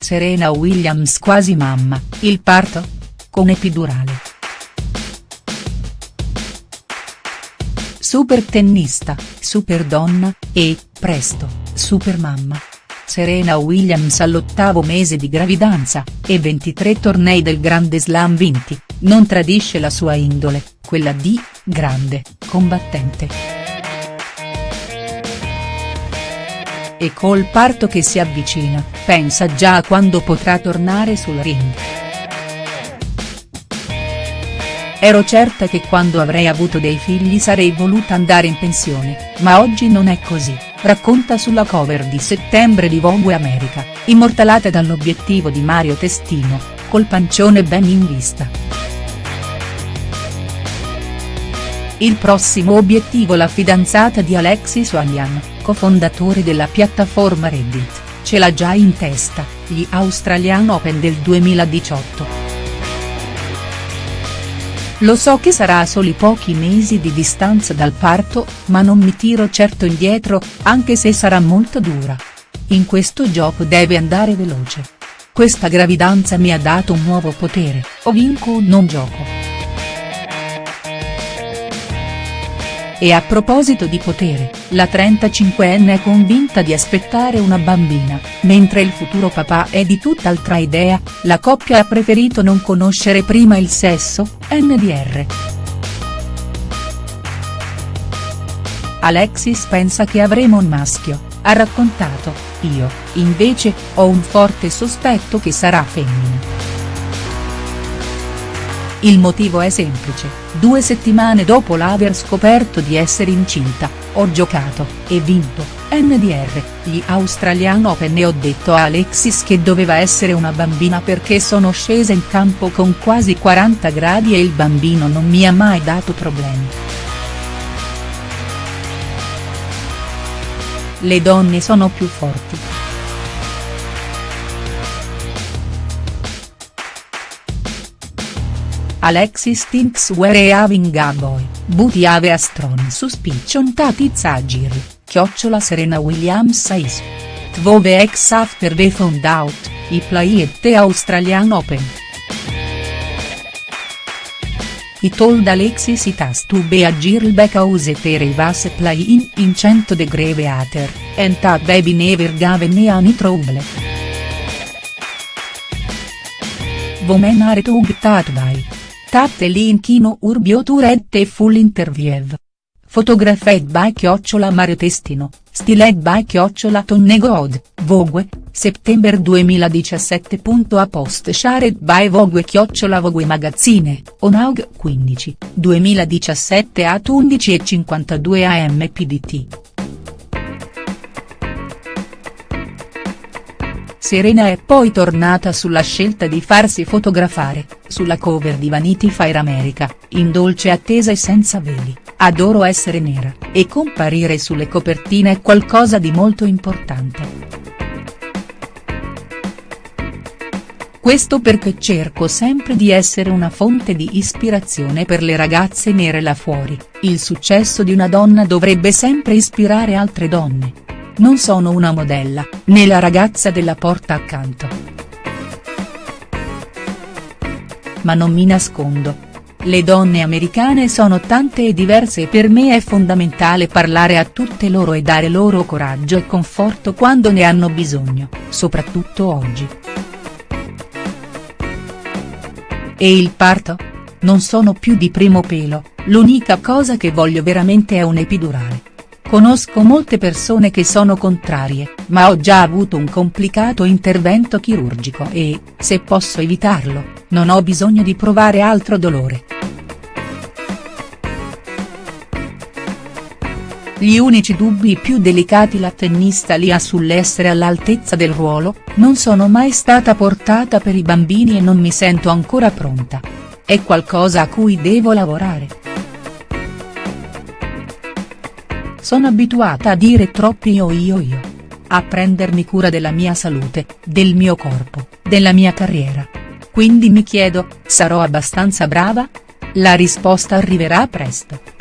Serena Williams quasi mamma, il parto? Con epidurale. Super tennista, super donna, e, presto, super mamma. Serena Williams all'ottavo mese di gravidanza, e 23 tornei del Grande Slam vinti, non tradisce la sua indole, quella di, grande, combattente. E col parto che si avvicina, pensa già a quando potrà tornare sul ring. Ero certa che quando avrei avuto dei figli sarei voluta andare in pensione, ma oggi non è così racconta sulla cover di settembre di Vogue America, immortalata dall'obiettivo di Mario Testino, col pancione ben in vista. Il prossimo obiettivo la fidanzata di Alexis Ohanian, cofondatore della piattaforma Reddit, ce l'ha già in testa, gli Australian Open del 2018. Lo so che sarà a soli pochi mesi di distanza dal parto, ma non mi tiro certo indietro, anche se sarà molto dura. In questo gioco deve andare veloce. Questa gravidanza mi ha dato un nuovo potere, o vinco o non gioco. E a proposito di potere, la 35enne è convinta di aspettare una bambina, mentre il futuro papà è di tutt'altra idea, la coppia ha preferito non conoscere prima il sesso, NDR. Alexis pensa che avremo un maschio, ha raccontato, io, invece, ho un forte sospetto che sarà femmina. Il motivo è semplice, due settimane dopo l'aver scoperto di essere incinta, ho giocato, e vinto, NDR, gli Australian Open e ho detto a Alexis che doveva essere una bambina perché sono scesa in campo con quasi 40 gradi e il bambino non mi ha mai dato problemi. Le donne sono più forti. Alexis thinks we're having a boy, but have a strong suspicion that it's a girl, chiocciola Serena Williams says. Twelve ex after we found out, he played the Australian Open. He told Alexis it has to be a girl because there was playing in 100 degree water, and that baby never gave any trouble. Women are tugged by Tatte l'inchino urbio turette full interview. Photographed by chiocciola Mario Testino, styled by chiocciola Tonnegod, Vogue, settembre 2017. A post shared by Vogue chiocciola Vogue Magazine, Onaug 15, 2017 at 11.52 am PDT. Serena è poi tornata sulla scelta di farsi fotografare, sulla cover di Vanity Fair America, in dolce attesa e senza veli, adoro essere nera, e comparire sulle copertine è qualcosa di molto importante. Questo perché cerco sempre di essere una fonte di ispirazione per le ragazze nere là fuori, il successo di una donna dovrebbe sempre ispirare altre donne non sono una modella, né la ragazza della porta accanto. Ma non mi nascondo. Le donne americane sono tante e diverse e per me è fondamentale parlare a tutte loro e dare loro coraggio e conforto quando ne hanno bisogno, soprattutto oggi. E il parto? Non sono più di primo pelo, l'unica cosa che voglio veramente è un epidurale. Conosco molte persone che sono contrarie, ma ho già avuto un complicato intervento chirurgico e, se posso evitarlo, non ho bisogno di provare altro dolore. Gli unici dubbi più delicati la tennista li ha sull'essere all'altezza del ruolo, non sono mai stata portata per i bambini e non mi sento ancora pronta. È qualcosa a cui devo lavorare. Sono abituata a dire troppi io io io. A prendermi cura della mia salute, del mio corpo, della mia carriera. Quindi mi chiedo, sarò abbastanza brava? La risposta arriverà presto.